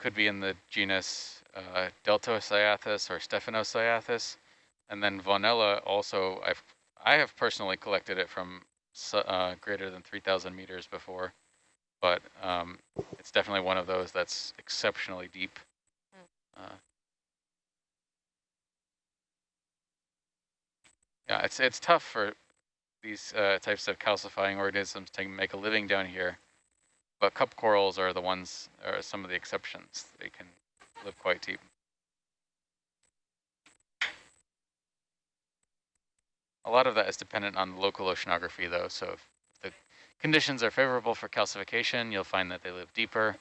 could be in the genus uh, Deltocyathus or Stephanocyathus. And then Vaughanella also, I've, I have personally collected it from uh, greater than 3,000 meters before, but um, it's definitely one of those that's exceptionally deep. Hmm. Uh, yeah, it's it's tough for these uh, types of calcifying organisms to make a living down here, but cup corals are the ones, are some of the exceptions. They can live quite deep. A lot of that is dependent on local oceanography though, so if the conditions are favorable for calcification, you'll find that they live deeper,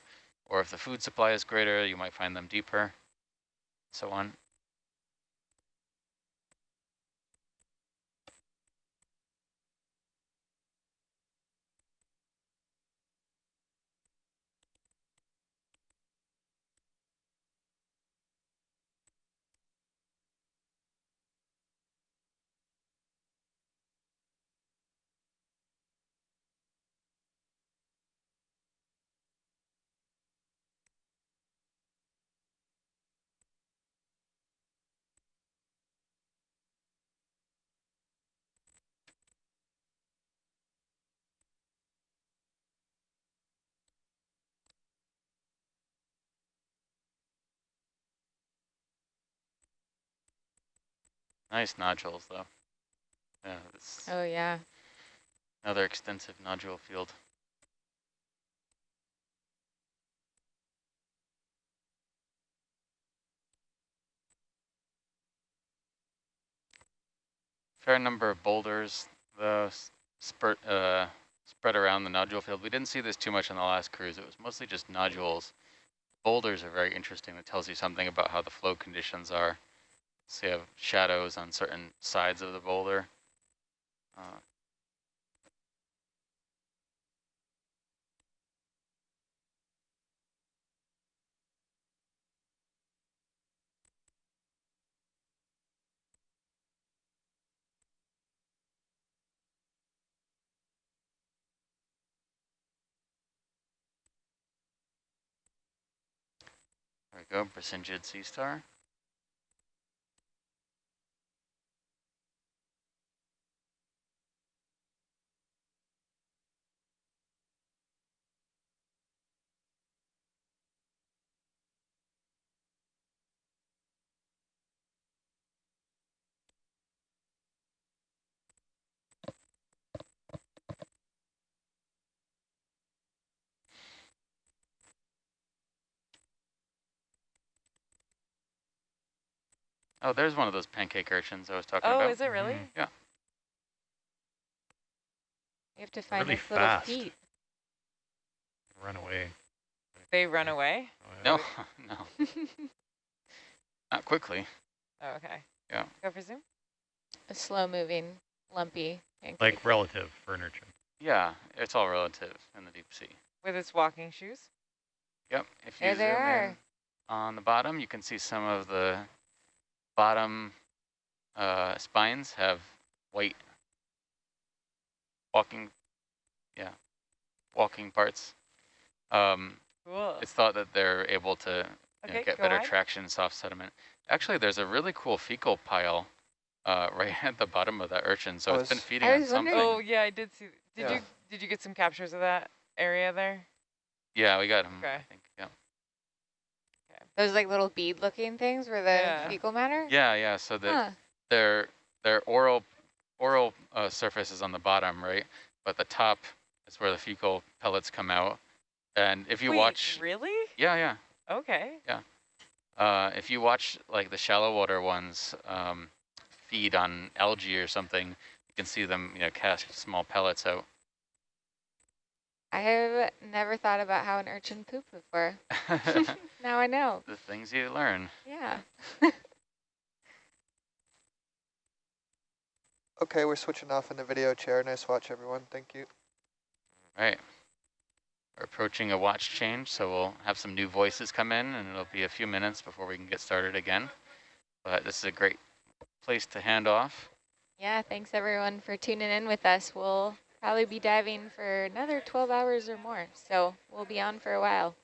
or if the food supply is greater, you might find them deeper, so on. Nice nodules, though. Yeah. oh, yeah. Another extensive nodule field. Fair number of boulders, the spurt, uh, spread around the nodule field. We didn't see this too much on the last cruise. It was mostly just nodules. Boulders are very interesting. It tells you something about how the flow conditions are. So you have shadows on certain sides of the boulder. Uh, There we go, Brisingid sea star. Oh, there's one of those pancake urchins I was talking oh, about. Oh, is it really? Mm Yeah. You have to find really its fast. little feet. Run away. They run away? Oh, yeah. No, no. Not quickly. Oh, okay. Yeah. Go for zoom. A slow moving, lumpy pancake. Like relative for an urchin. Yeah, it's all relative in the deep sea. With its walking shoes? Yep. If you there zoom they are. in on the bottom, you can see some of the bottom uh, spines have white walking, yeah, walking parts. Um, cool. It's thought that they're able to you okay, know, get better on. traction in soft sediment. Actually, there's a really cool fecal pile uh, right at the bottom of that urchin, so I it's been feeding on something. Oh, yeah, I did see. Did Yeah. you did you get some captures of that area there? Yeah, we got them. Okay. I think. Yeah. Those like little bead looking things where the Yeah. fecal matter? Yeah, yeah. So that Huh. their their oral oral uh, surface is on the bottom, right? But the top is where the fecal pellets come out. And if you Wait, watch, Really? yeah, yeah. Okay. Uh, if you watch like the shallow water ones um, feed on algae or something, you can see them, you know, cast small pellets out. I have never thought about how an urchin pooped before. now I know. the things you learn. Yeah. Okay, we're switching off in the video chair. Nice watch, everyone. Thank you. All right. We're approaching a watch change, so we'll have some new voices come in, and it'll be a few minutes before we can get started again. But this is a great place to hand off. Yeah, thanks everyone for tuning in with us. We'll probably be diving for another 12 hours or more, so we'll be on for a while.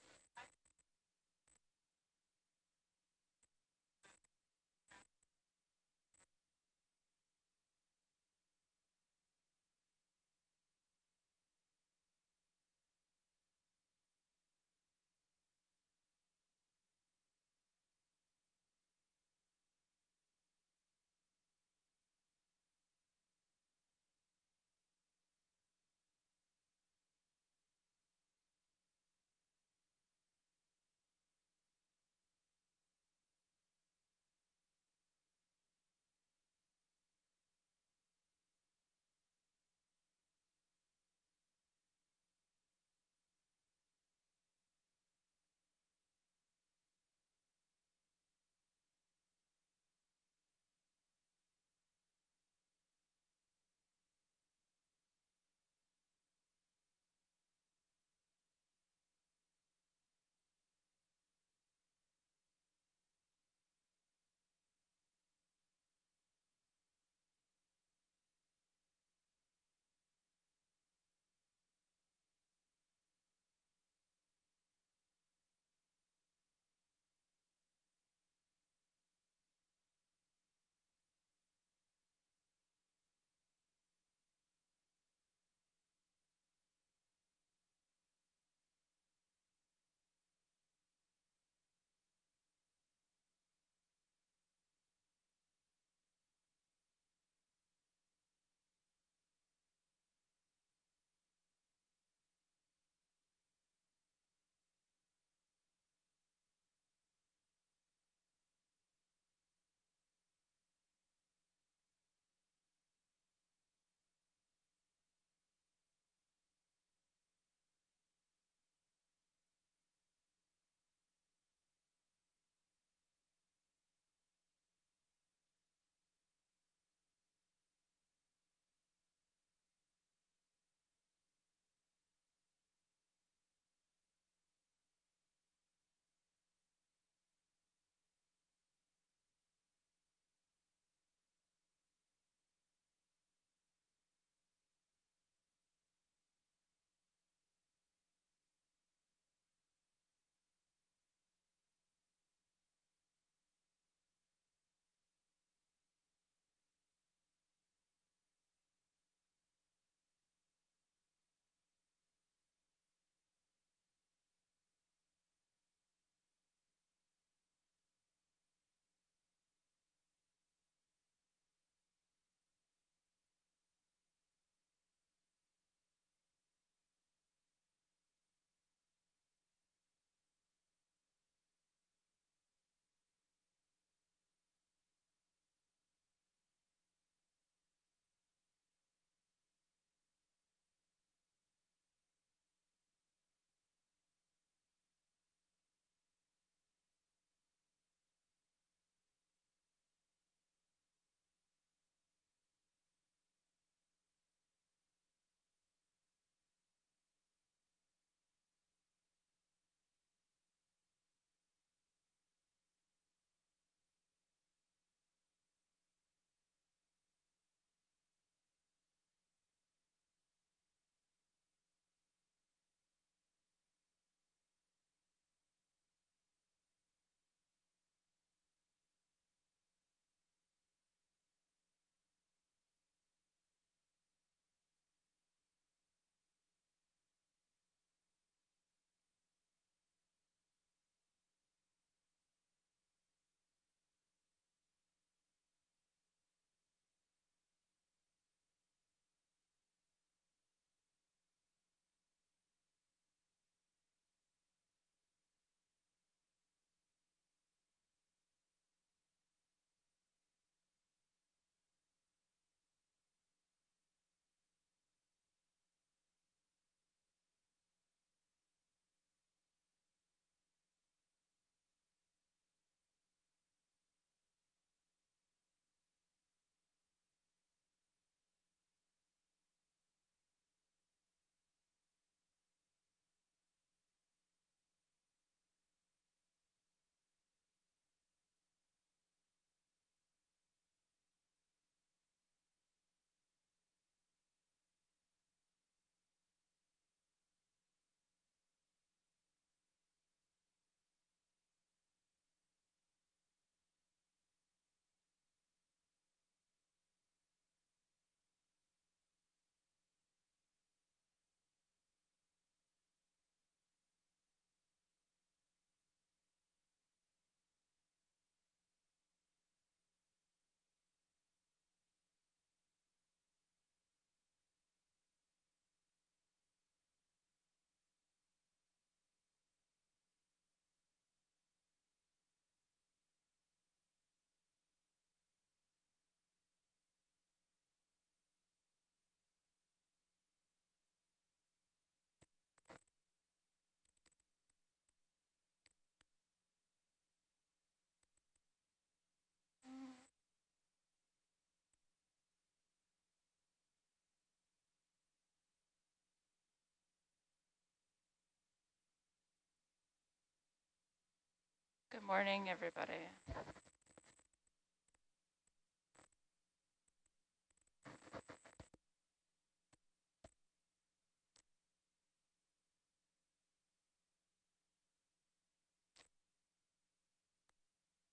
Morning, everybody.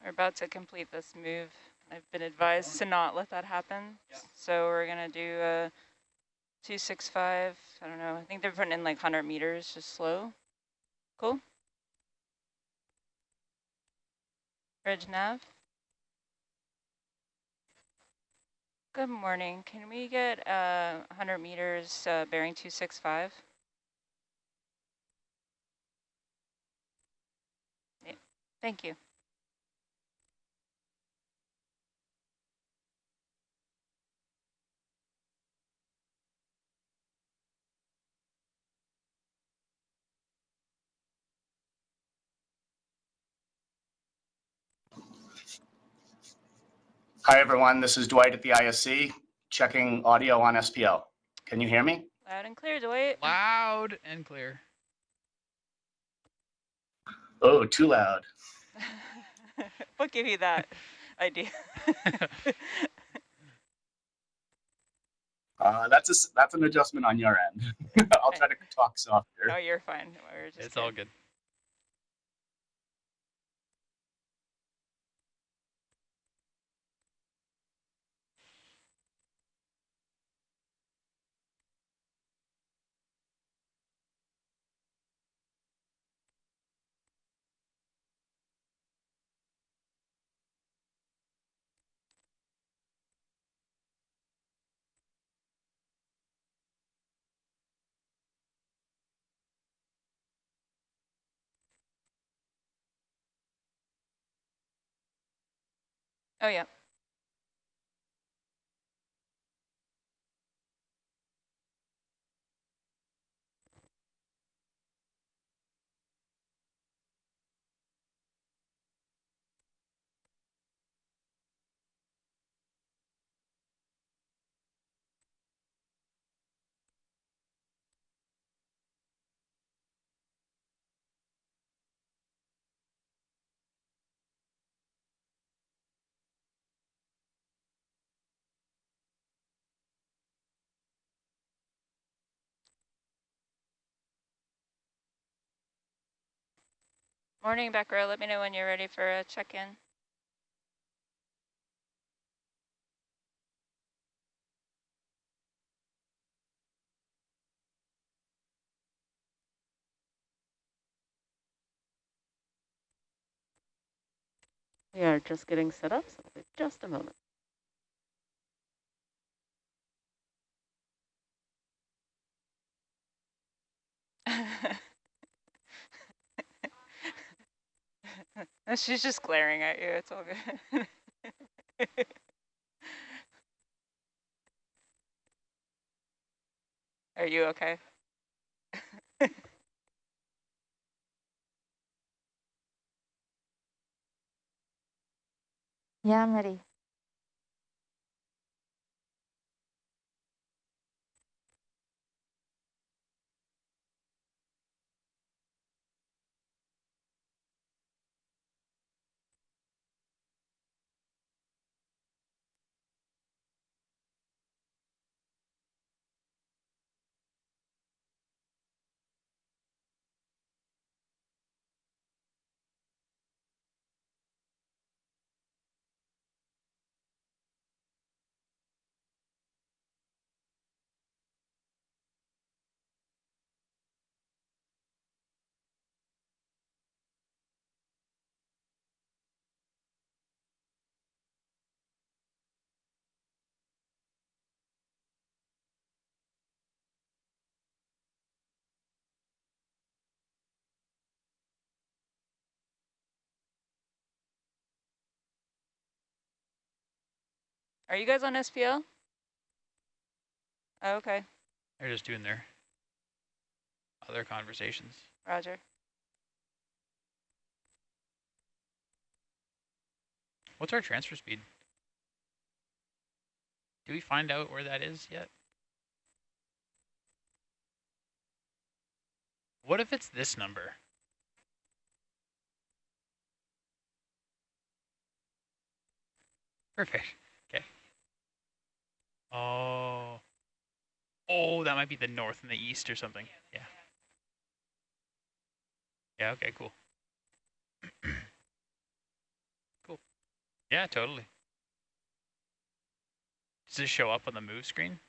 We're about to complete this move. I've been advised to not let that happen. So we're gonna do a 265, I don't know, I think they're putting in like 100 meters, just slow. Cool. Bridge nav. Good morning. Can we get uh, 100 meters uh, bearing 265? Yeah, thank you. Hi, everyone. This is Dwight at the ISC, checking audio on SPL. Can you hear me? Loud and clear, Dwight. Loud and clear. Oh, too loud. what gave you that idea? Uh, that's a, s- that's an adjustment on your end. I'll try to talk softer. No, you're fine. We're just It's all good. Oh, yeah. Morning, Becca. Let me know when you're ready for a check-in. We are just getting set up, so just a moment. She's just glaring at you. It's all good. Are you okay? Yeah, I'm ready. Are you guys on SPL? Oh, okay, They're just doing their other conversations. Roger. What's our transfer speed? Do we find out where that is yet? What if it's this number? Perfect. Oh. Oh, that might be the north and the east or something. Yeah. Yeah, okay, cool. cool. Yeah, totally. Does this show up on the move screen?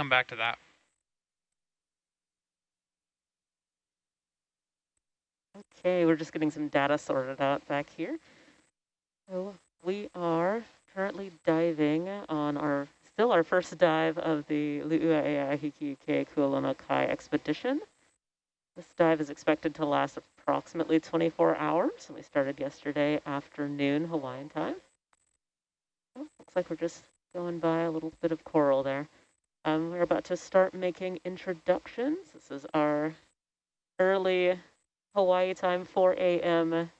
Come back to that. Okay, we're just getting some data sorted out back here. So we are currently diving on our, still our first dive of the Lu'uaeahiki Kualona Kai expedition. This dive is expected to last approximately 24 hours. and We started yesterday afternoon Hawaiian time. Oh, looks like we're just going by a little bit of coral there. Um, we're about to start making introductions. This is our early Hawaii time, 4 a.m.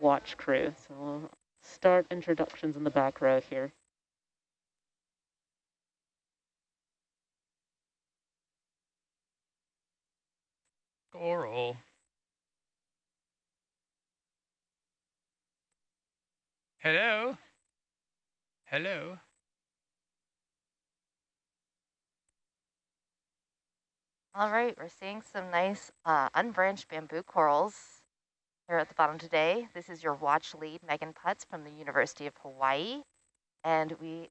watch crew. So we'll start introductions in the back row here. Coral. Hello? Hello? All right, we're seeing some nice uh, unbranched bamboo corals here at the bottom today. This is your watch lead, Megan Putz from the University of Hawaii. And we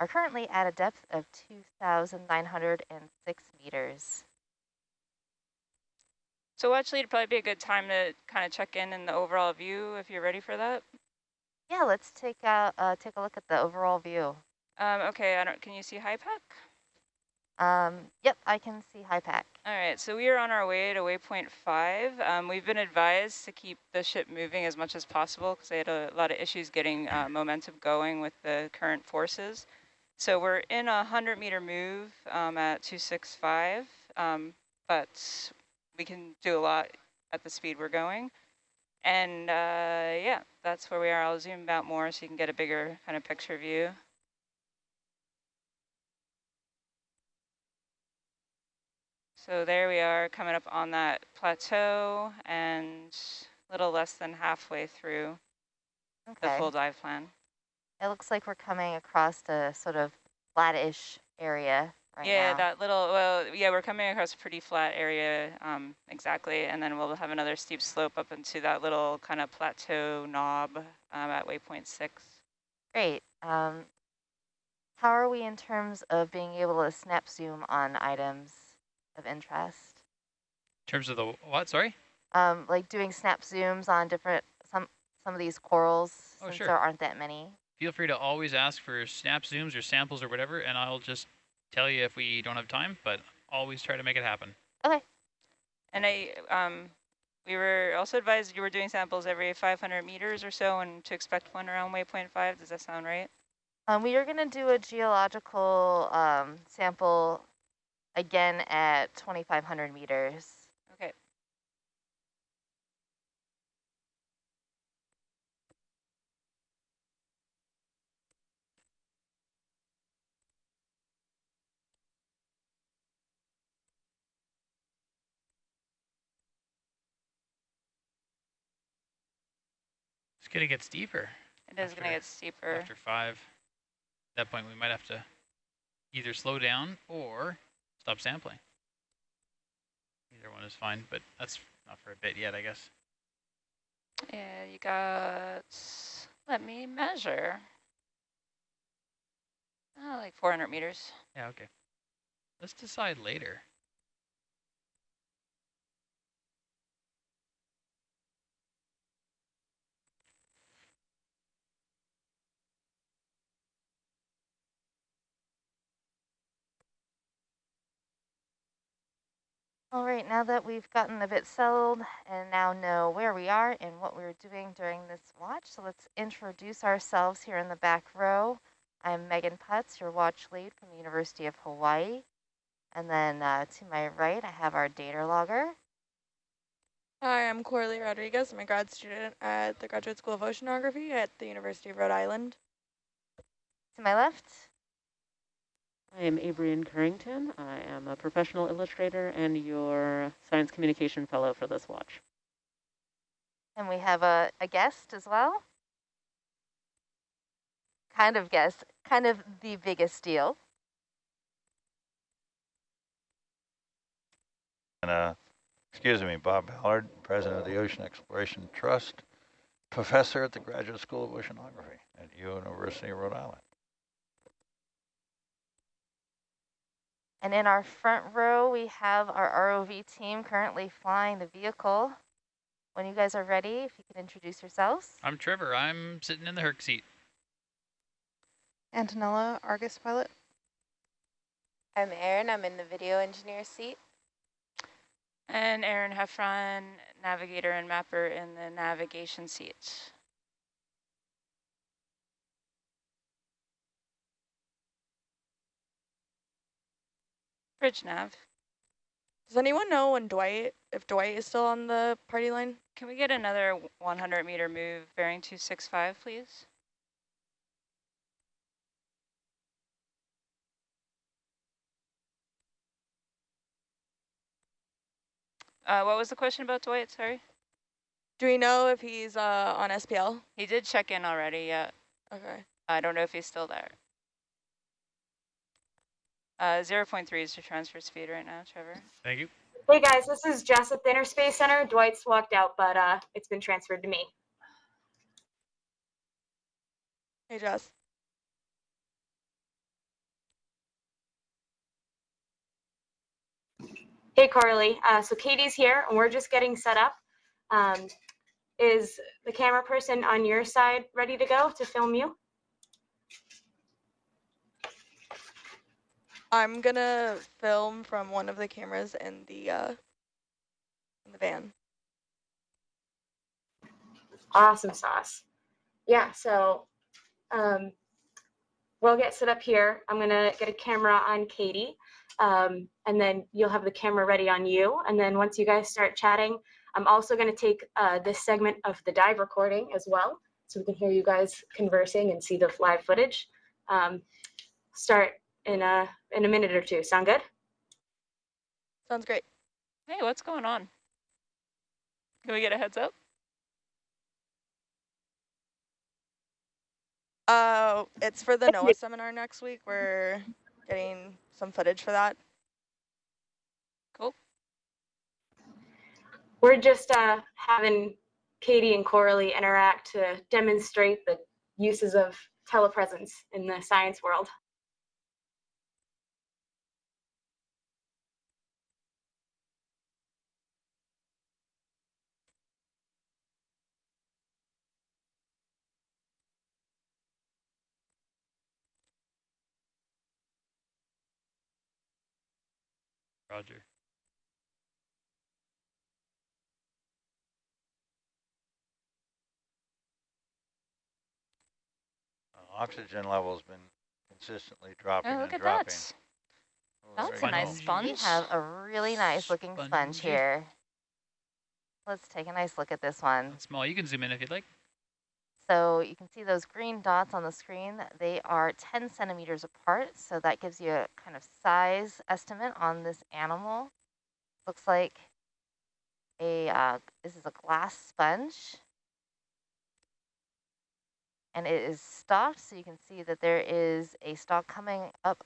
are currently at a depth of 2,906 meters. So watch lead would probably be a good time to kind of check in in the overall view if you're ready for that. Yeah, let's take a, uh, take a look at the overall view. Um, okay, I don't, can you see HYPACK? Um, yep, I can see HYPACK. All right, so we are on our way to waypoint five. Um, we've been advised to keep the ship moving as much as possible because they had a lot of issues getting uh, momentum going with the current forces. So we're in a 100 meter move um, at 265, um, but we can do a lot at the speed we're going. And uh, yeah, that's where we are. I'll zoom out more so you can get a bigger kind of picture view. So there we are coming up on that plateau and a little less than halfway through the full dive plan. It looks like we're coming across a sort of flat-ish area right yeah, now. that little, well, yeah, we're coming across a pretty flat area, um, exactly, and then we'll have another steep slope up into that little kind of plateau knob um, at waypoint six. Great. Um, how are we in terms of being able to snap zoom on items of interest? In terms of the what? Sorry? Um, like doing snap zooms on different some some of these corals Oh, since sure. there aren't that many. Feel free to always ask for snap zooms or samples or whatever, and I'll just tell you if we don't have time, but always try to make it happen. Okay. And I, um, we were also advised you were doing samples every 500 meters or so and to expect one around waypoint five. Does that sound right? Um, we are going to do a geological um, sample again at 2,500 meters. Okay. It's gonna get steeper It is going to get steeper. after five. At that point, we might have to either slow down or stop sampling. Either one is fine, but that's not for a bit yet, I guess. Yeah, you got, let me measure. Uh, like 400 meters. Yeah, okay. Let's decide later. All right, now that we've gotten a bit settled and now know where we are and what we're doing during this watch, so let's introduce ourselves here in the back row. I'm Megan Putz, your watch lead from the University of Hawaii. And then uh, to my right, I have our data logger. Hi, I'm Coralie Rodriguez. I'm a grad student at the Graduate School of Oceanography at the University of Rhode Island. To my left, I am Abrian Currington. I am a professional illustrator and your science communication fellow for this watch. and we have a, a guest as well. Kind of guest, kind of the biggest deal. And, uh, excuse me, Bob Ballard, President of the Ocean Exploration Trust, Professor at the Graduate School of Oceanography at University of Rhode Island. And in our front row, we have our ROV team currently flying the vehicle. When you guys are ready, if you could introduce yourselves. I'm Trevor. I'm sitting in the Herc seat. Antonella, Argus pilot. I'm Erin. I'm in the video engineer seat. And Aaron Heffron, navigator and mapper in the navigation seat. Bridge nav. Does anyone know when Dwight, if Dwight is still on the party line? Can we get another 100 meter move bearing 265, please? Uh, what was the question about Dwight? Sorry. Do we know if he's uh, on SPL? He did check in already, yeah. Okay. I don't know if he's still there. Uh, 0 0.3 is your transfer speed right now, Trevor. Thank you. Hey guys, this is Jess at the Inner Space Center. Dwight's walked out, but uh, it's been transferred to me. Hey, Jess. Hey Carly, uh, so Katie's here and we're just getting set up. Um, is the camera person on your side ready to go to film you? I'm gonna film from one of the cameras in the uh, in the van. Awesome sauce. Yeah, so um, we'll get set up here. I'm gonna get a camera on Katie, um, and then you'll have the camera ready on you. And then once you guys start chatting, I'm also gonna take uh, this segment of the dive recording as well, so we can hear you guys conversing and see the live footage. Um, start in a in a minute or two. Sound good? Sounds great. Hey, what's going on? Can we get a heads up? Uh, it's for the NOAA seminar next week. We're getting some footage for that. Cool. We're just uh, having Katie and Coralie interact to demonstrate the uses of telepresence in the science world. Roger. Uh, Oxygen level's been consistently dropping Oh, and look at dropping. that. Oh, That's very a nice sponge. We have a really nice looking sponge here. Let's take a nice look at this one. Small. You can zoom in if you'd like. So you can see those green dots on the screen. They are 10 centimeters apart. So that gives you a kind of size estimate on this animal. Looks like a, uh, this is a glass sponge. And it is stalked, so you can see that there is a stalk coming up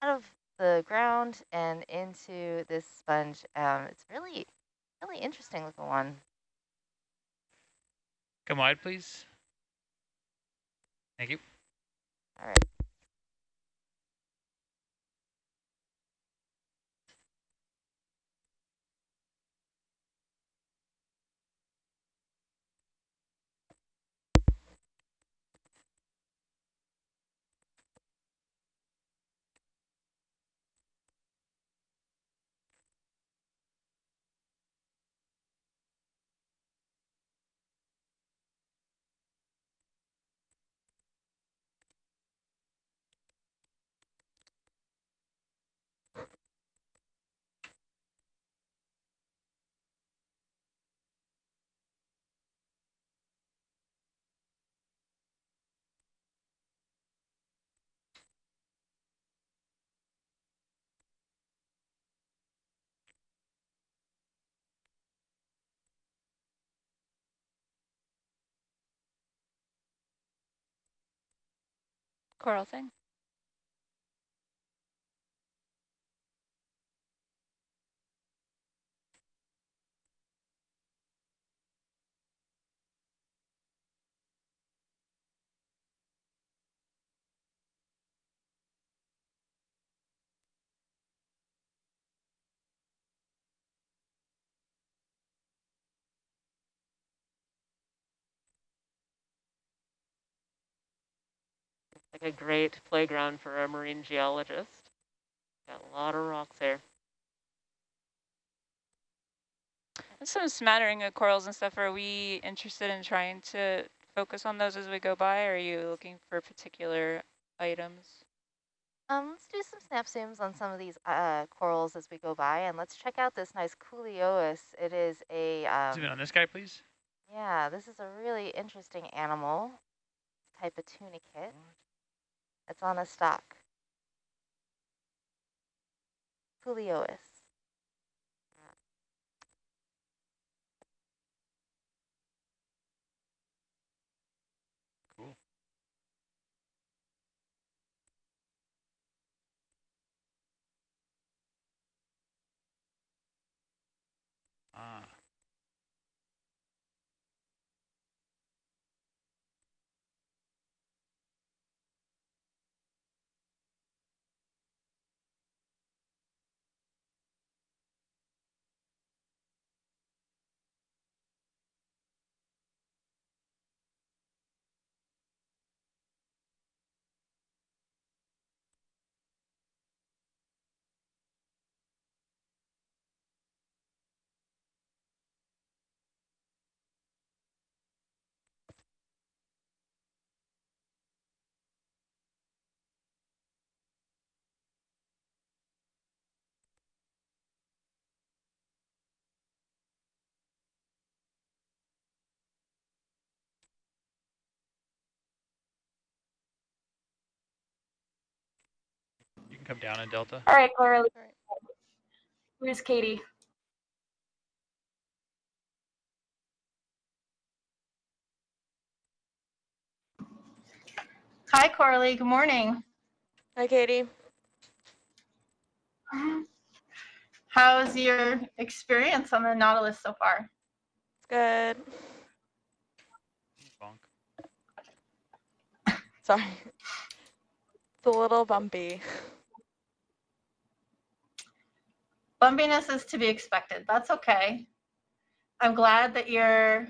out of the ground and into this sponge. Um, it's really, really interesting looking one. Come wide, please. Thank you. All right. Coral thing. Like a great playground for a marine geologist. Got a lot of rocks there. There's some smattering of corals and stuff. Are we interested in trying to focus on those as we go by? Or are you looking for particular items? Um, let's do some snap zooms on some of these uh, corals as we go by, and let's check out this nice Culeolus. It is a um, Zoom in on this guy, please. yeah, this is a really interesting animal type of tunicate. It's on a. Culeolus. Cool. Ah. Come down in Delta. All right, Clara. Where's Katie? Hi, Coralie. Good morning. Hi, Katie. How's your experience on the Nautilus so far? It's good. Bonk. Sorry. It's a little bumpy. Bumpiness is to be expected. That's okay. I'm glad that your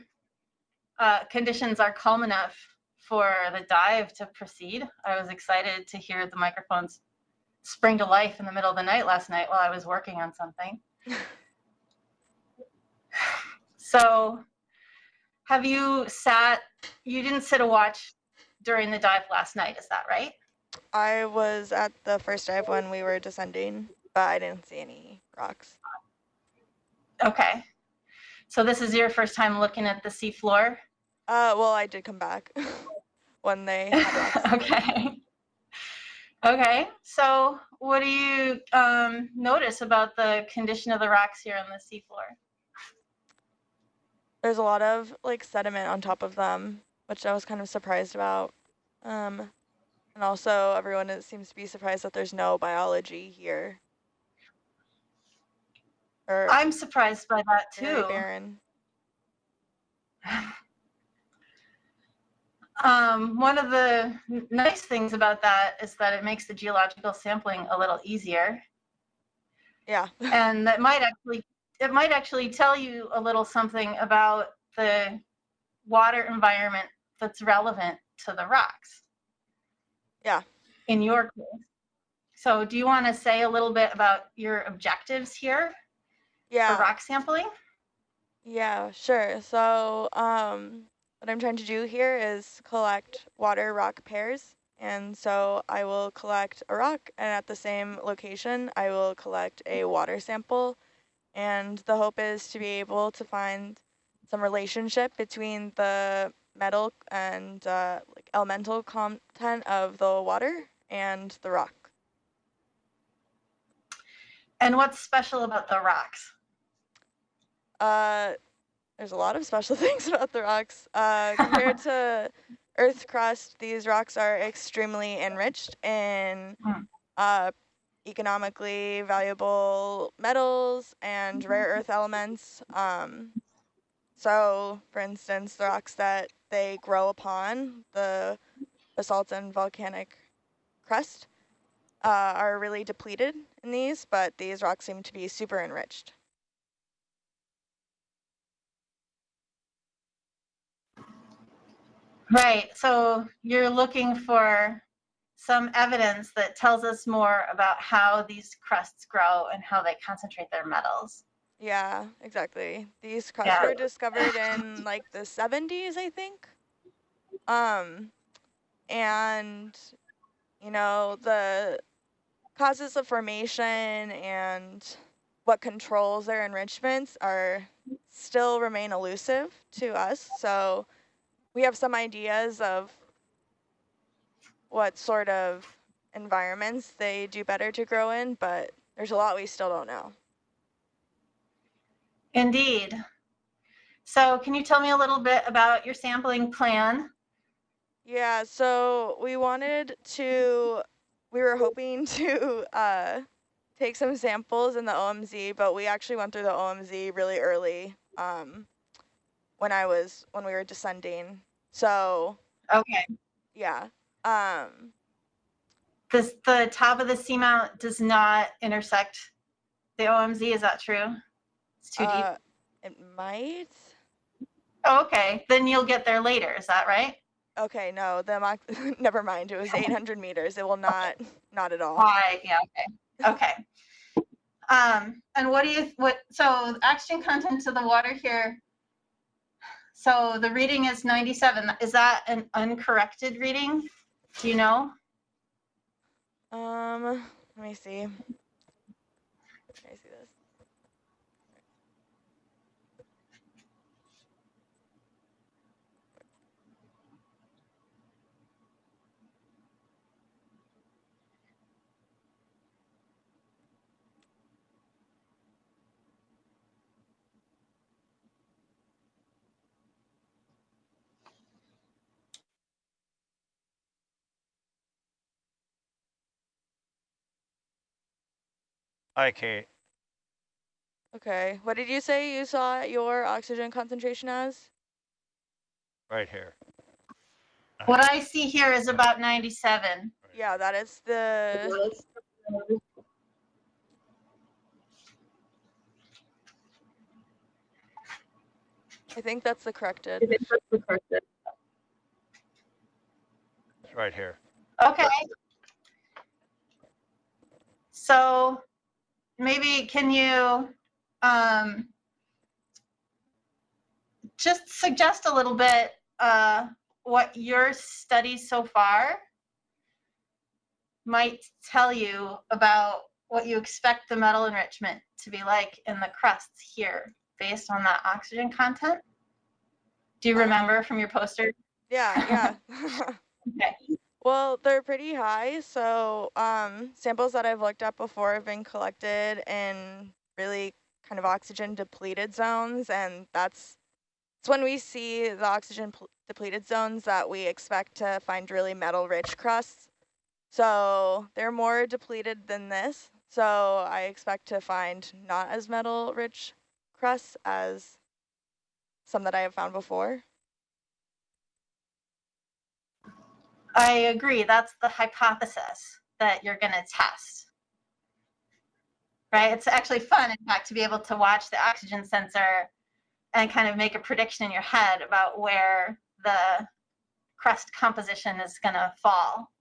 uh, conditions are calm enough for the dive to proceed. I was excited to hear the microphones spring to life in the middle of the night last night while I was working on something. so have you sat, you didn't sit a watch during the dive last night, is that right? I was at the first dive when we were descending, but I didn't see any rocks. Okay. So this is your first time looking at the seafloor? Uh, well, I did come back when they okay. Okay. So what do you um, notice about the condition of the rocks here on the seafloor? There's a lot of like sediment on top of them, which I was kind of surprised about. Um, and also everyone is, seems to be surprised that there's no biology here. Or I'm surprised by that too. barren. Um, one of the nice things about that is that it makes the geological sampling a little easier. Yeah. and that might actually it might actually tell you a little something about the water environment that's relevant to the rocks. Yeah. In your case. So do you want to say a little bit about your objectives here Yeah. for rock sampling? Yeah, sure. So um, what I'm trying to do here is collect water rock pairs. And so I will collect a rock and at the same location, I will collect a water sample. And the hope is to be able to find some relationship between the metal and uh, like elemental content of the water and the rock. And what's special about the rocks? Uh, there's a lot of special things about the rocks uh, compared to Earth crust, these rocks are extremely enriched in Hmm. uh, economically valuable metals and rare earth elements. Um, so, for instance, the rocks that they grow upon, the basalt and volcanic crust, uh, are really depleted in these, but these rocks seem to be super enriched. Right. So you're looking for some evidence that tells us more about how these crusts grow and how they concentrate their metals. Yeah, exactly. These crusts Yeah. were discovered in like the 70s, I think. Um, and you know, the causes of formation and what controls their enrichments are still remain elusive to us. So we have some ideas of what sort of environments they do better to grow in, but there's a lot we still don't know. Indeed. So can you tell me a little bit about your sampling plan? Yeah, so we wanted to, we were hoping to uh, take some samples in the OMZ, but we actually went through the OMZ really early um, when I was, when we were descending. So Okay. yeah, um, This, the top of the seamount does not intersect the OMZ, is that true? It's too deep? uh, it might. Oh, okay, then you'll get there later, is that right? Okay, no, the mock, never mind. It was 800 meters. It will not, not at all. Why, yeah, okay, okay. Um, and what do you, what, so oxygen content to the water here, so the reading is 97, is that an uncorrected reading? Do you know? Um, let me see. Let me see this. Hi, Kate. Okay, what did you say you saw your oxygen concentration as? Right here. What I see here is about 97. Yeah, that is the. I think that's the corrected. It's right here. Okay. So maybe can you um, just suggest a little bit uh, what your study so far might tell you about what you expect the metal enrichment to be like in the crusts here based on that oxygen content? Do you remember from your poster? Yeah, yeah. Okay. Well, they're pretty high. So um, samples that I've looked at before have been collected in really kind of oxygen depleted zones. And that's it's when we see the oxygen depleted zones that we expect to find really metal rich crusts. So they're more depleted than this. So I expect to find not as metal rich crusts as some that I have found before. I agree. That's the hypothesis that you're going to test. Right? It's actually fun, in fact, to be able to watch the oxygen sensor and kind of make a prediction in your head about where the crust composition is going to fall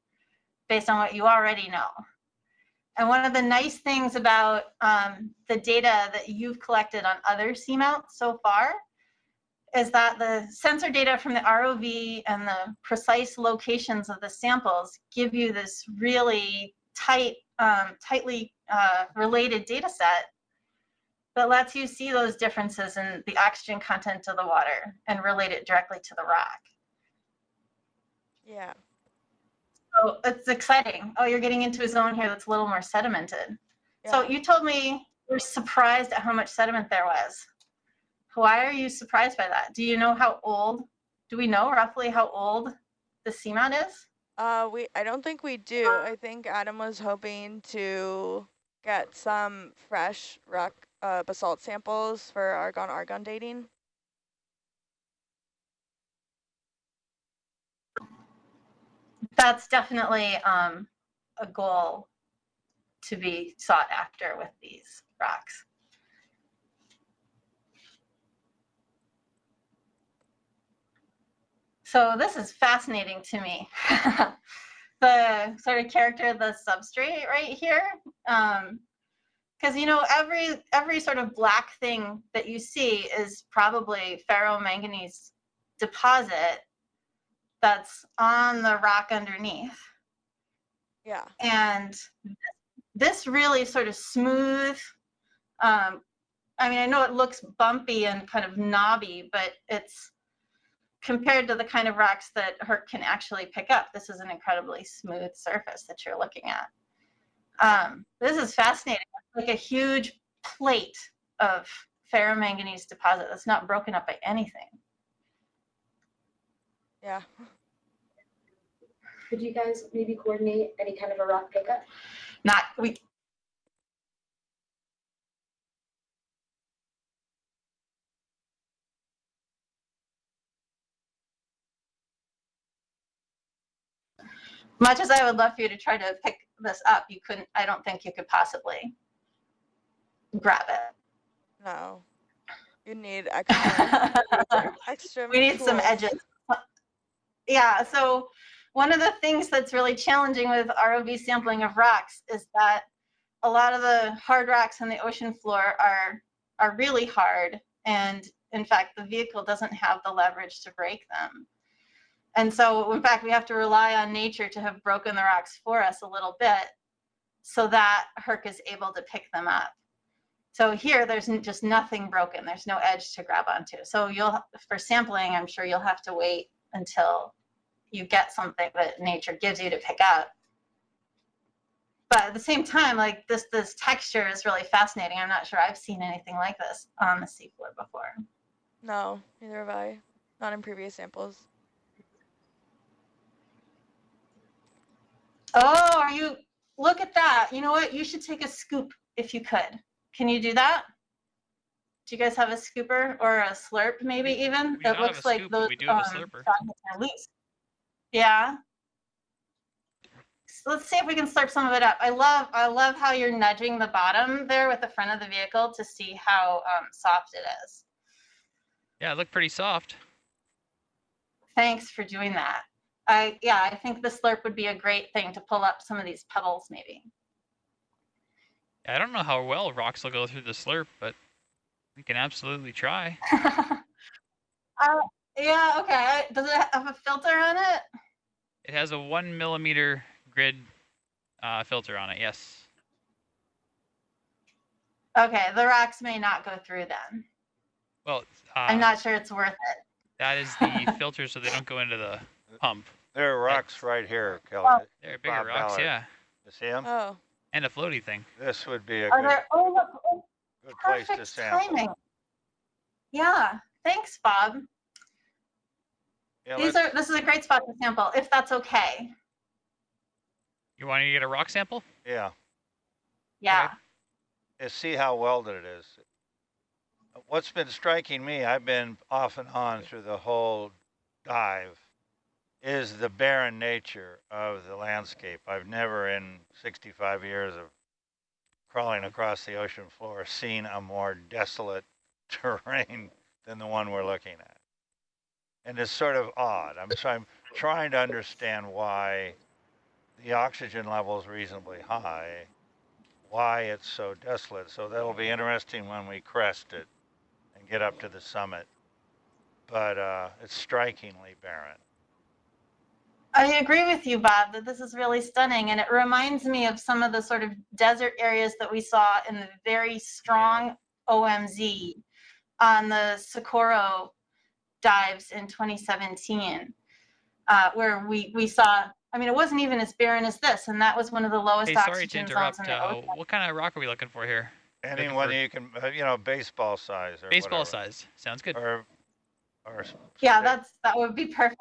based on what you already know. And one of the nice things about um, the data that you've collected on other seamounts so far is that the sensor data from the ROV and the precise locations of the samples give you this really tight, um, tightly uh, related data set that lets you see those differences in the oxygen content of the water and relate it directly to the rock. Yeah. So it's exciting. Oh, you're getting into a zone here that's a little more sedimented. So you told me you're surprised at how much sediment there was. Why are you surprised by that? Do you know how old? Do we know roughly how old the seamount is? Uh, we I don't think we do. I think Adam was hoping to get some fresh rock uh, basalt samples for argon argon dating. That's definitely um, a goal to be sought after with these rocks. So this is fascinating to me. the sort of character of the substrate right here. Because you know every every sort of black thing that you see is probably ferromanganese deposit that's on the rock underneath. Yeah. And this really sort of smooth, um, I mean, I know it looks bumpy and kind of knobby, but it's compared to the kind of rocks that Herc can actually pick up, this is an incredibly smooth surface that you're looking at. Um, this is fascinating. It's like a huge plate of ferromanganese deposit that's not broken up by anything. Yeah. Could you guys maybe coordinate any kind of a rock pickup? Not, we, much as I would love for you to try to pick this up, you couldn't, I don't think you could possibly grab it. No. You need extra extra We need some edges. Yeah, so one of the things that's really challenging with ROV sampling of rocks is that a lot of the hard rocks on the ocean floor are are really hard and in fact the vehicle doesn't have the leverage to break them. And so in fact we have to rely on nature to have broken the rocks for us a little bit so that Herc is able to pick them up. So here there's just nothing broken. There's no edge to grab onto. So you'll for sampling I'm sure you'll have to wait until you get something that nature gives you to pick up. But at the same time, like this, this texture is really fascinating. I'm not sure I've seen anything like this on the seafloor before. No, neither have I. Not in previous samples. Oh, are you, look at that. You know what? You should take a scoop if you could. Can you do that? Do you guys have a scooper or a slurp maybe even? It looks like scoop, those we do um, are loose. Yeah. So let's see if we can slurp some of it up. I love, I love how you're nudging the bottom there with the front of the vehicle to see how um, soft it is. Yeah, it looked pretty soft. Thanks for doing that. I, yeah, I think the slurp would be a great thing to pull up some of these pebbles maybe. I don't know how well rocks will go through the slurp, but we can absolutely try. Uh, yeah, okay. Does it have a filter on it? It has a one millimeter grid uh, filter on it. Yes. Okay, the rocks may not go through then. Well, uh, I'm not sure it's worth it. that is the filter, so they don't go into the pump. There are rocks right here, Kelley. Well- They're bigger Bob rocks, Ballard. yeah, You see them? Oh. and a floaty thing. This would be a Are good, there, oh, look, oh, good place to perfect sample. timing. Yeah, thanks, Bob. Yeah, These are, this is a great spot to sample, if that's okay. You want to get a rock sample? Yeah, Yeah. and see how welded it is. What's been striking me, I've been off and on through the whole dive, is the barren nature of the landscape. I've never in 65 years of crawling across the ocean floor seen a more desolate terrain than the one we're looking at. And it's sort of odd. I'm, so I'm trying to understand why the oxygen level is reasonably high, why it's so desolate. So that'll be interesting when we crest it and get up to the summit. But uh, it's strikingly barren. I agree with you, Bob, that this is really stunning. And it reminds me of some of the sort of desert areas that we saw in the very strong OMZ on the Socorro dives in 2017, uh, where we, we saw, I mean, it wasn't even as barren as this, and that was one of the lowest Hey, sorry to oxygen zones interrupt. in the Uh, ocean. what kind of rock are we looking for here? Looking Anyone for you can, uh, you know, baseball size or baseball whatever. size. Sounds good. Or, or Yeah, that's that would be perfect.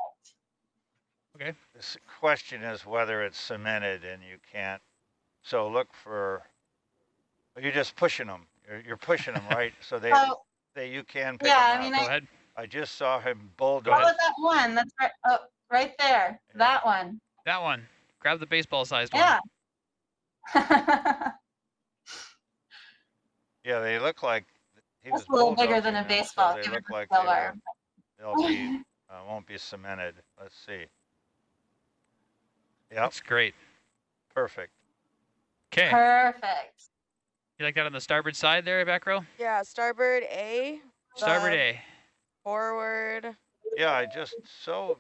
Okay. This question is whether it's cemented and you can't. So look for. You're just pushing them. You're, you're pushing them right, so they So, they you can pick yeah, them I mean, up. Go I, ahead. I just saw him what bulldoze. was that one? That's right, oh, right there. That one. That one. Grab the baseball sized one. Yeah. Yeah, they look like he That's was a little bigger than a them, so baseball. They Give look like they silver. will, they'll be uh, won't be cemented. Let's see. Yep, That's great. perfect. Okay. Perfect. You like that on the starboard side there, back row? Yeah, starboard A. Starboard A. Forward. Yeah, I just so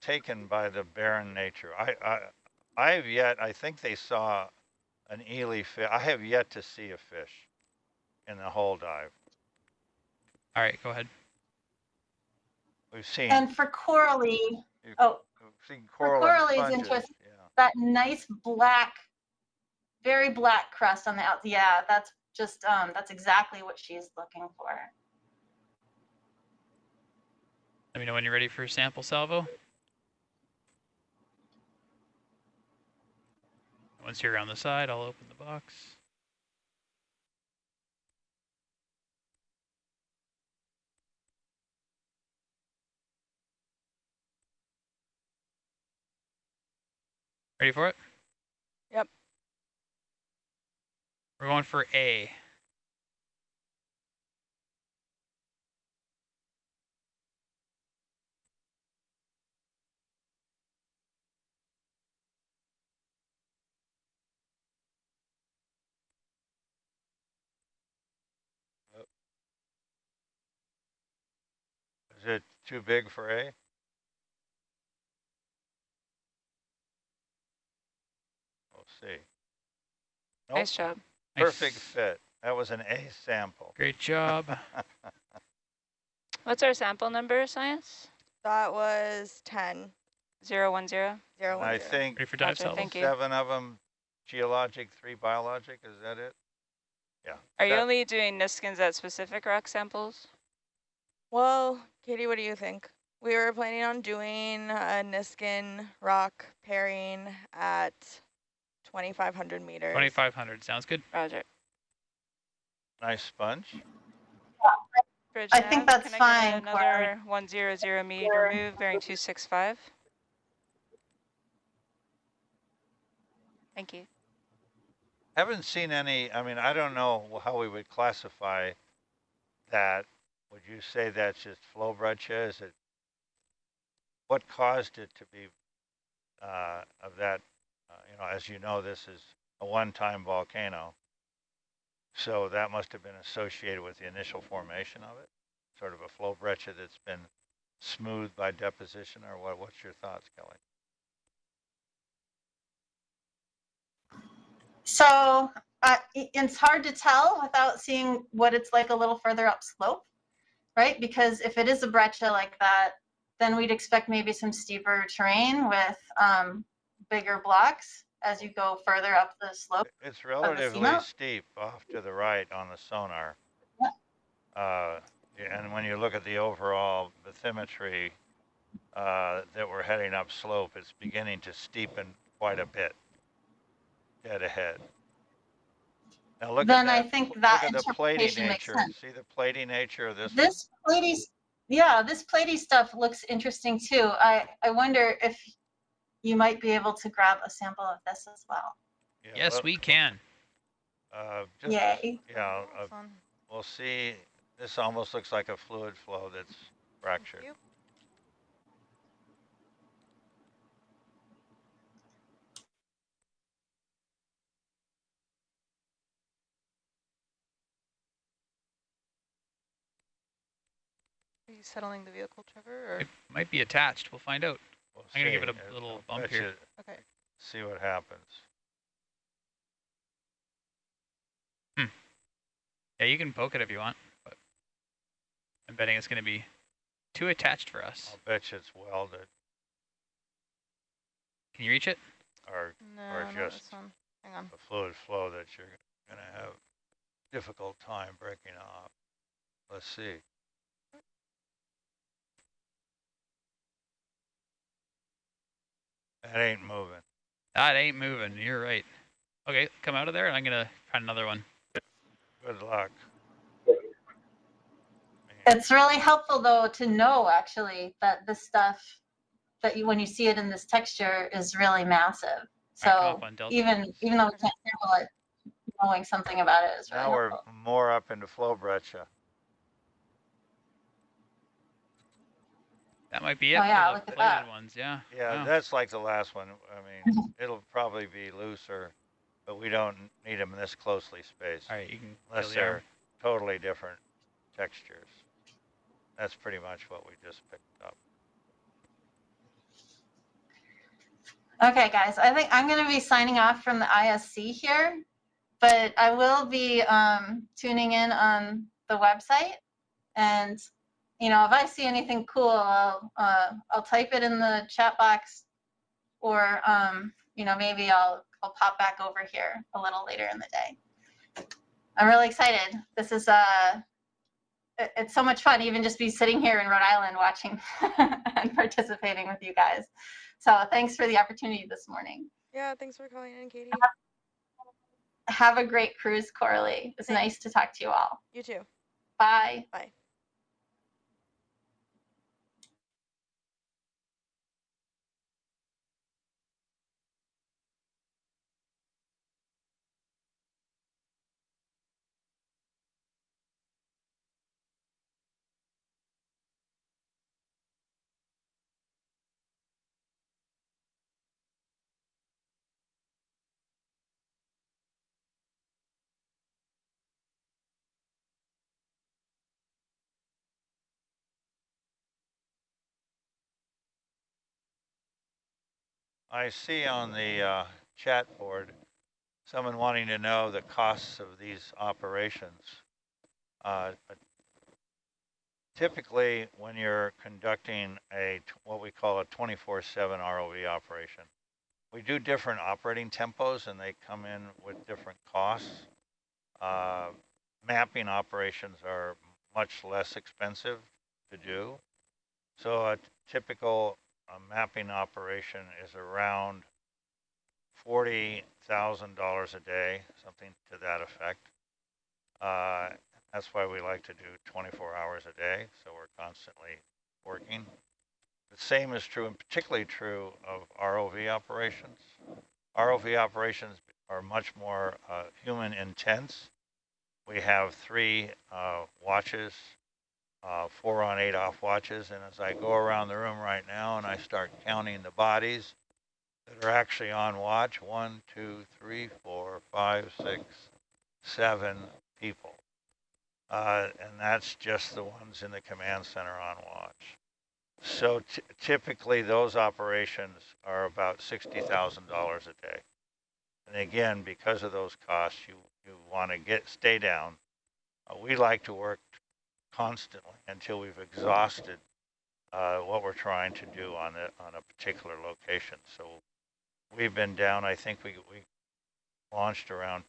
taken by the barren nature. I I I have yet. I think they saw an ely fish. I have yet to see a fish in the whole dive. All right, go ahead. We've seen And for corally, You've- oh, we've seen for coral and corally is interesting. That nice black, very black crust on the out. Yeah, that's just um, that's exactly what she's looking for. Let me know when you're ready for a sample salvo. Once you're around the side, I'll open the box. Ready for it? Yep. We're going for A. Is it too big for A? See. Nope, Nice job. Perfect Nice. fit. That was an A sample. Great job. What's our sample number, Science? That was 10. Zero one zero. Zero, one, I zero. think Ready for dive Gotcha, salvo? thank you. seven of them geologic, three biologic. Is that it? Yeah. Are you That- only doing Niskins at specific rock samples? Well, Katie, what do you think? We were planning on doing a Niskin rock pairing at 2,500 meters. 2500 sounds good. Roger. Nice sponge. Bridge I think that's can I fine, get another one zero zero meter move bearing two six five. Thank you. Haven't seen any, I mean, I don't know how we would classify that. Would you say that's just flow breccia? Is it, what caused it to be uh, of that, you know, as you know, this is a one-time volcano. So that must have been associated with the initial formation of it, sort of a flow breccia that's been smoothed by deposition or what, what's your thoughts, Kelley? So uh, it's hard to tell without seeing what it's like a little further upslope, right? Because if it is a breccia like that, then we'd expect maybe some steeper terrain with um, bigger blocks as you go further up the slope. It's relatively steep off to the right on the sonar. Uh, and when you look at the overall bathymetry uh, that we're heading up slope, it's beginning to steepen quite a bit dead ahead. Now look Then at I that. think look that at the platy makes nature. sense. See the platy nature of this? This platy, yeah, this platy stuff looks interesting too. I, I wonder if you might be able to grab a sample of this as well. Yeah, Yes, well, we can. Uh, just, Yay. Yeah, uh, we'll see. This almost looks like a fluid flow that's fractured. Are you settling the vehicle, Trevor? Or? It might be attached. We'll find out. We'll I'm gonna give it a I'll- little I'll bump here. you- Okay. See what happens. Hmm. Yeah, you can poke it if you want, but I'm betting it's going to be too attached for us. I'll bet you it's welded Can you reach it? or No, or not just this one. Hang on. a fluid flow that you're gonna have difficult time breaking off. Let's see. That ain't moving. That ain't moving. You're right. Okay, come out of there and I'm gonna find another one. Good luck. It's really helpful though to know actually that this stuff that you when you see it in this texture is really massive. So up on Delta. even even though we can't sample it, knowing something about it is really Now we're more up into flow That might be it Oh, yeah, for look at that. ones, yeah. Yeah, Wow. that's like the last one. I mean, it'll probably be looser, but we don't need them this closely spaced. All right, you can Unless the they're totally different textures. That's pretty much what we just picked up. Okay, guys, I think I'm going to be signing off from the ISC here, but I will be um, tuning in on the website. And, you know, if I see anything cool, I'll, uh, I'll type it in the chat box or, um, you know, maybe I'll, I'll pop back over here a little later in the day. I'm really excited. This is, uh, it- it's so much fun even just be sitting here in Rhode Island watching and participating with you guys. So thanks for the opportunity this morning. Yeah, thanks for calling in, Katie. Have a great cruise, Coralie. It's nice to talk to you all. You too. Bye. Bye. I see on the uh, chat board, someone wanting to know the costs of these operations. Uh, Typically, when you're conducting a, what we call a 24/7 ROV operation, we do different operating tempos and they come in with different costs. Uh, Mapping operations are much less expensive to do. So a typical uh, mapping operation is around forty thousand dollars a day, something to that effect. Uh, that's why we like to do twenty-four hours a day, so we're constantly working. The same is true, and particularly true of ROV operations. ROV operations are much more uh, human intense. We have three uh, watches, uh, four on, eight off watches, and as I go around the room right now and I start counting the bodies that are actually on watch, one, two, three, four, five, six, seven people. Uh, and that's just the ones in the command center on watch. So typically those operations are about $60,000 a day. And again, because of those costs, you, you want to get, stay down. Uh, we like to work constantly until we've exhausted uh, what we're trying to do on it on a particular location. So we've been down. I think we we launched around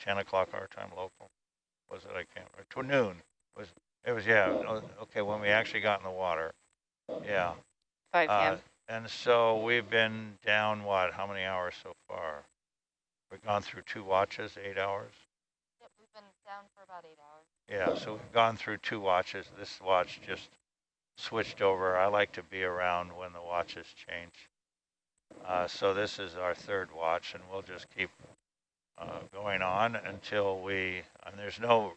10 o'clock our time local. Was it? I can't. Or to noon. Was it was yeah. Okay, when we actually got in the water. Yeah. 5 Uh, p.m. and so we've been down what? How many hours so far? We've gone through two watches, eight hours. Yep, we've been down for about eight hours. Yeah, so we've gone through two watches. This watch just switched over. I like to be around when the watches change. Uh, so this is our third watch, and we'll just keep uh, going on until we. And there's no,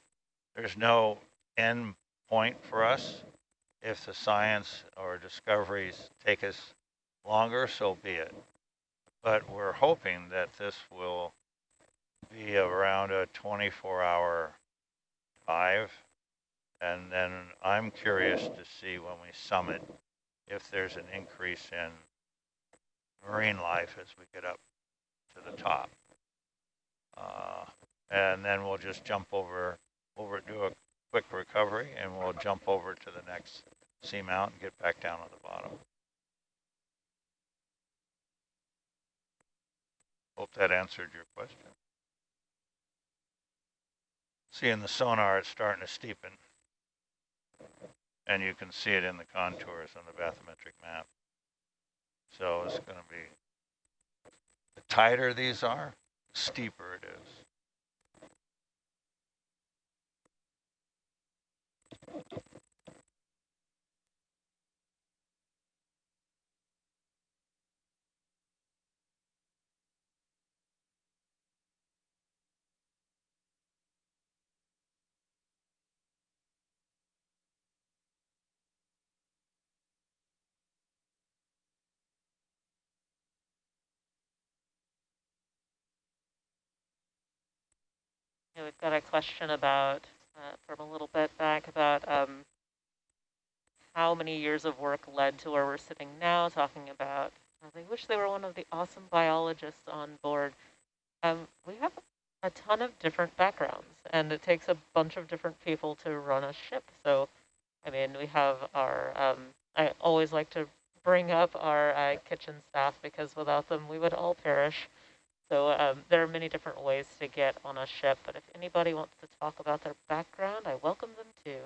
there's no end point for us. If the science or discoveries take us longer, so be it. But we're hoping that this will be around a 24-hour dive. And then I'm curious to see when we summit if there's an increase in marine life as we get up to the top. Uh, and then we'll just jump over, over, do a quick recovery, and we'll jump over to the next seamount and get back down at the bottom. Hope that answered your question. See in the sonar, it's starting to steepen. And you can see it in the contours on the bathymetric map. So it's going to be, the tighter these are, the steeper it is. We've got a question about, uh, from a little bit back, about um, how many years of work led to where we're sitting now, talking about, they wish they were one of the awesome biologists on board. Um, we have a ton of different backgrounds, and it takes a bunch of different people to run a ship. So, I mean, we have our, um, I always like to bring up our uh, kitchen staff because without them we would all perish. So um, there are many different ways to get on a ship, but if anybody wants to talk about their background, I welcome them too.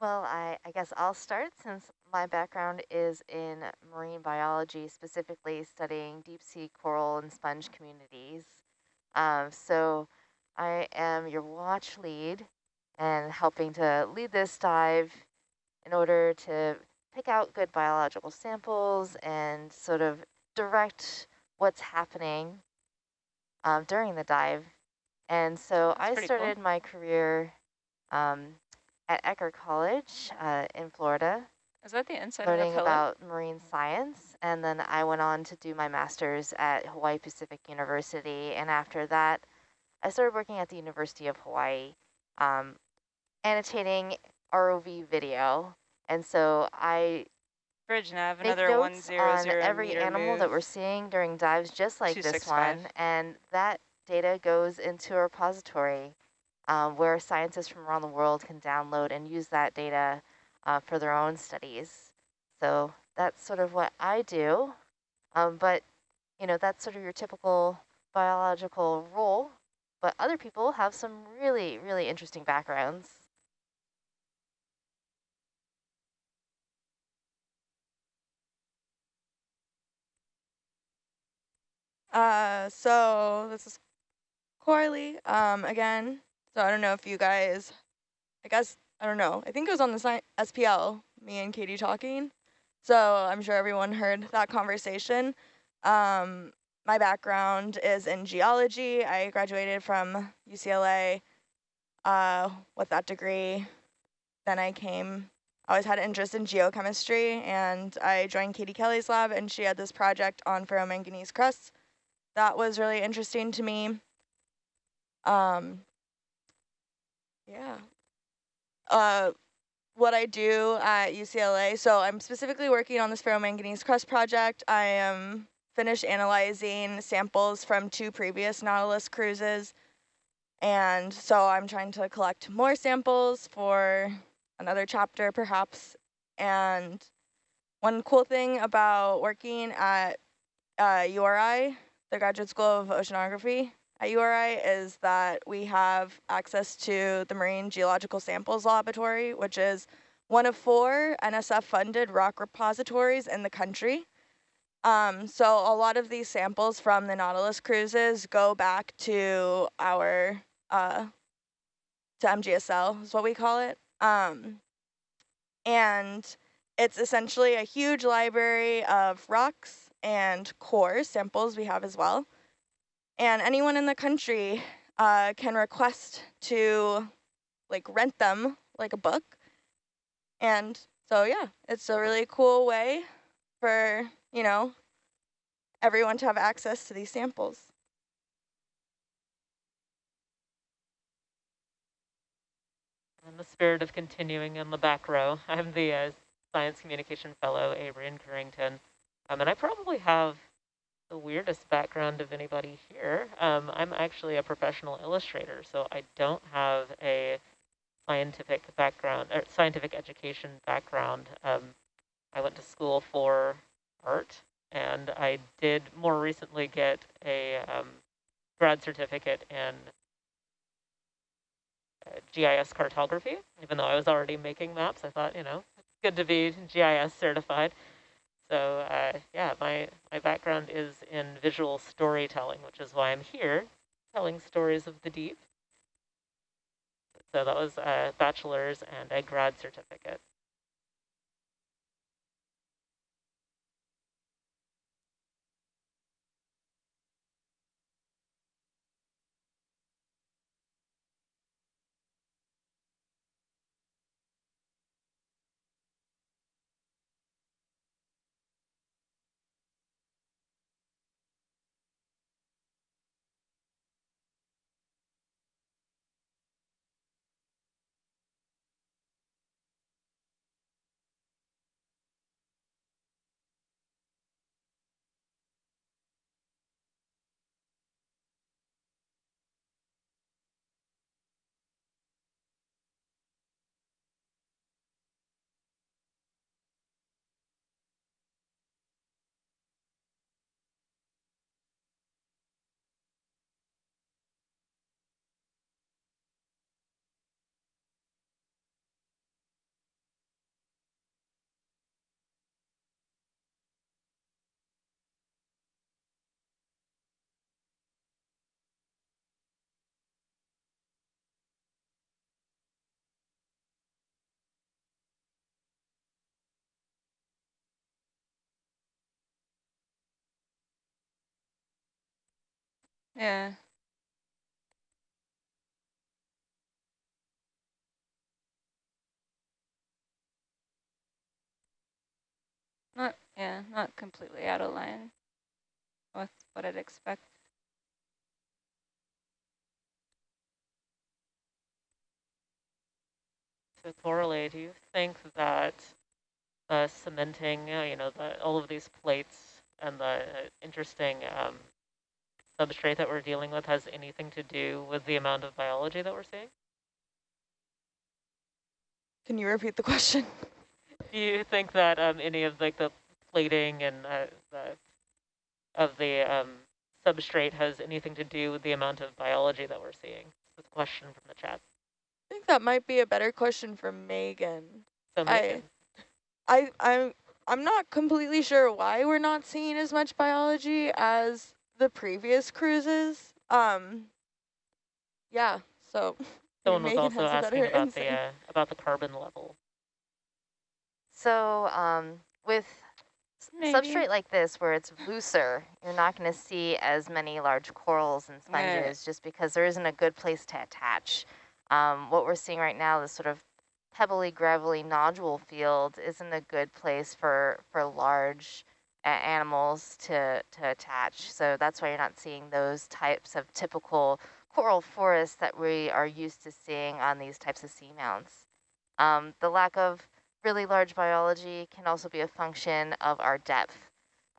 Well, I, I guess I'll start since my background is in marine biology, specifically studying deep sea coral and sponge communities. Um, so I am your watch lead and helping to lead this dive in order to pick out good biological samples and sort of direct what's happening um, during the dive. And so That's I started cool. my career um, at Eckerd College uh, in Florida, Is that the inside learning of the about marine science. And then I went on to do my master's at Hawaii Pacific University. And after that, I started working at the University of Hawaii, um, annotating ROV video. And so I Bridge nav, another one notes zero on zero every animal move. that we're seeing during dives, just like this 265. one. And that data goes into a repository um, where scientists from around the world can download and use that data uh, for their own studies. So that's sort of what I do. Um, but, you know, that's sort of your typical biological role. But other people have some really, really interesting backgrounds. Uh, so this is Corley, um, again. So I don't know if you guys, I guess, I don't know. I think it was on the SPL, me and Katie talking. So I'm sure everyone heard that conversation. Um, my background is in geology. I graduated from UCLA uh, with that degree. Then I came, I always had an interest in geochemistry and I joined Katie Kelley's lab and she had this project on ferromanganese crusts that was really interesting to me. Um, yeah. Uh, what I do at UCLA, so I'm specifically working on this ferromanganese crust project. I am finished analyzing samples from two previous Nautilus cruises. And so I'm trying to collect more samples for another chapter perhaps. And one cool thing about working at uh, URI the Graduate School of Oceanography at URI is that we have access to the Marine Geological Samples Laboratory, which is one of four NSF-funded rock repositories in the country. Um, so a lot of these samples from the Nautilus cruises go back to our, uh, to MGSL is what we call it. Um, and it's essentially a huge library of rocks and core samples we have as well. And anyone in the country uh, can request to like rent them like a book. And so, yeah, it's a really cool way for, you know, everyone to have access to these samples. In the spirit of continuing in the back row, I'm the uh, Science Communication Fellow, Adrian Carrington. Um, and I probably have the weirdest background of anybody here. Um, I'm actually a professional illustrator, so I don't have a scientific background or scientific education background. Um, I went to school for art, and I did more recently get a um, grad certificate in uh, GIS cartography. Even though I was already making maps, I thought, you know, it's good to be GIS certified. So uh, yeah, my, my background is in visual storytelling, which is why I'm here, telling stories of the deep. So that was a bachelor's and a grad certificate. Yeah. Not, yeah, not completely out of line with what I'd expect. So Coralie, do you think that cementing, you know, the, all of these plates and the interesting um, substrate that we're dealing with has anything to do with the amount of biology that we're seeing? Can you repeat the question? Do you think that um, any of like the plating and uh, the of the um, substrate has anything to do with the amount of biology that we're seeing? That's a question from the chat. I think that might be a better question for Megan. So Megan. I, I, I'm, I'm not completely sure why we're not seeing as much biology as the previous cruises. Um, yeah, so. Someone was also asking better about the uh, about the carbon level. So um, with Maybe. substrate like this, where it's looser, you're not going to see as many large corals and Right. sponges just because there isn't a good place to attach. Um, what we're seeing right now, this sort of pebbly, gravelly nodule field, isn't a good place for, for large a- animals to, to attach. So that's why you're not seeing those types of typical coral forests that we are used to seeing on these types of seamounts. Um, the lack of really large biology can also be a function of our depth.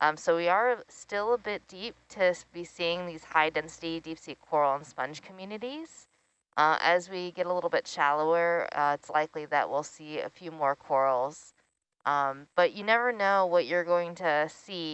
Um, so we are still a bit deep to be seeing these high density deep sea coral and sponge communities. Uh, as we get a little bit shallower, uh, it's likely that we'll see a few more corals. Um, but you never know what you're going to see